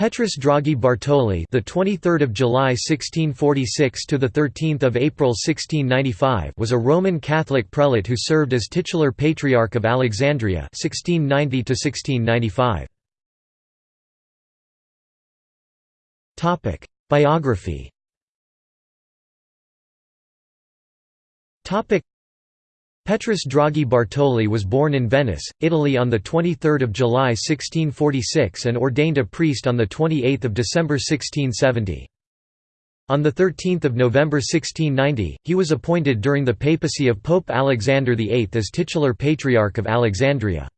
Petrus Draghi Bartoli, the 23rd of July 1646 to the 13th of April 1695, was a Roman Catholic prelate who served as titular patriarch of Alexandria 1690 to 1695. Topic: Biography. Topic: Petrus Draghi Bartoli was born in Venice, Italy on 23 July 1646 and ordained a priest on 28 December 1670. On 13 November 1690, he was appointed during the papacy of Pope Alexander VIII as titular Patriarch of Alexandria.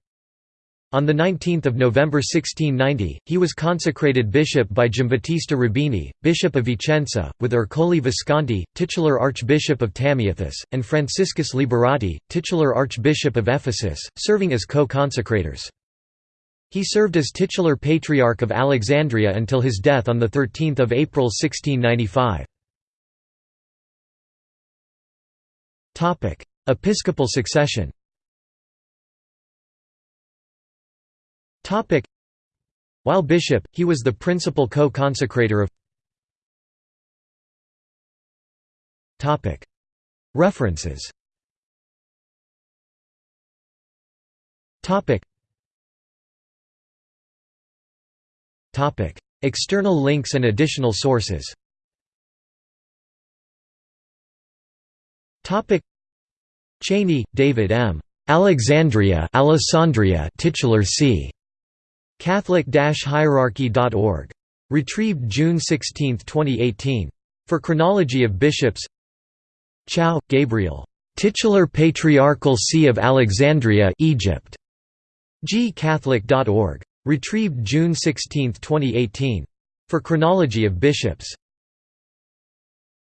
On 19 November 1690, he was consecrated bishop by Giambattista Rubini, bishop of Vicenza, with Ercole Visconti, titular archbishop of Tamiathis, and Franciscus Liberati, titular archbishop of Ephesus, serving as co-consecrators. He served as titular patriarch of Alexandria until his death on 13 April 1695. Episcopal succession While bishop, he was the principal co-consecrator of References. External links and additional sources. Cheney, David M. Alexandria Alessandria titular c. Catholic-hierarchy.org. Retrieved June 16, 2018. For chronology of bishops Chow, Gabriel. Titular Patriarchal See of Alexandria Egypt. gcatholic.org. Retrieved June 16, 2018. For chronology of bishops